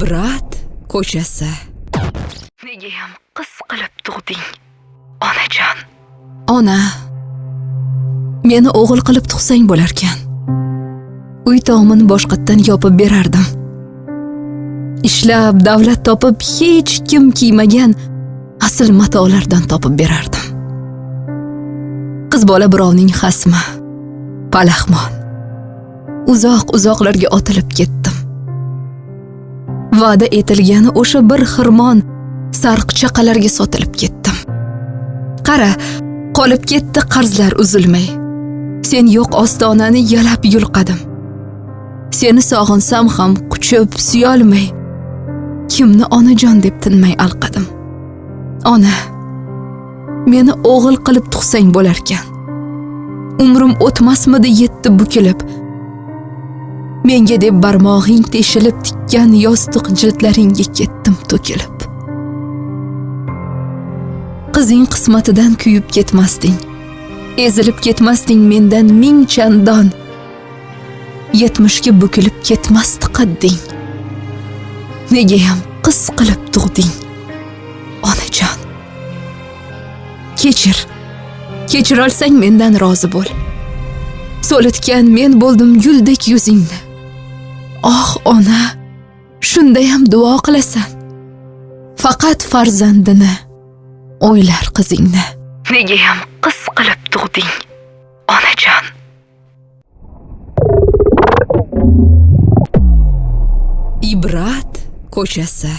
ibrat ko'chasi. Negayam qiz qilib tug'ding, onajon. ona meni o'g'il qilib tug'sang bo'larkan. Uy tomini boshqatdan yopib berardim. Ishlab davlat topib hech kim kiymagan asl matolardan topib berardim. Qiz bola birovning xasmi palaxmon uzoq uzoqlarga otilib ketdim va'da etilgani o'sha bir xirmon sarqchaqalarga sotilib ketdim qara qolib ketdi qarzlar uzilmay. Sen yo'q ostonani yalab yulqadim. Seni sog'insam ham quchib suyolmay kimni onajon deb tinmay alqadim. Ona meni o'g'il qilib tug'sang bo'larkan. Umrim o'tmasmidi yetti bukilib menga deb barmog'ing teshilib tikkan yostiq jildlaringga ketdim to'kilib. Qizing qismatidan kuyib ketmasding. Ezilib ketmasding mendan ming chandon yetmishga bukilib ketmasdi qadding. Negayam qiz qilib tug'ding onajon. Kechir kechirolsang mendan rozi bo'l. So'litgan men bo'ldim guldek yuzingni oh ona shundayam duo qilasan. Faqat farzandini o'ylar qizingni. Negayam qiz qilib tug'ding, onajon. ibrat ko'chasi